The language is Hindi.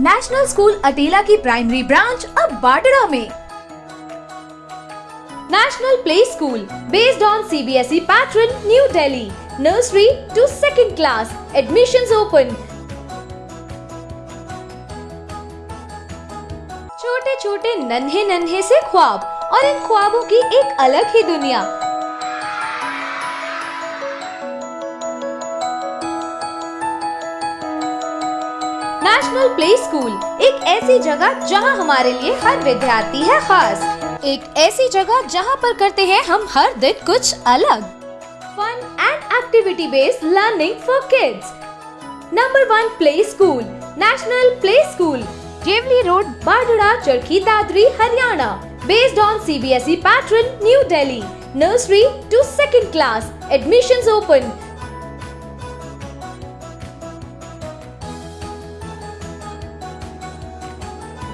नेशनल स्कूल अटेला की प्राइमरी ब्रांच अब बाडरा में। National play school based on C B S E pattern new Delhi nursery to second class admission open छोटे छोटे नन्हे नन्हे से ख्वाब और इन ख्वाबों की एक अलग ही दुनिया। नेशनल प्ले स्कूल एक ऐसी जगह जहाँ हमारे लिए हर विद्यार्थी है खास। एक ऐसी जगह जहाँ पर करते हैं हम हर दिन कुछ अलग। Fun and activity based learning for kids number one play school national play school Jewli road Badhra Charkhi Dadri Haryana based on CBSE pattern New Delhi. Nursery to second class. Admissions open.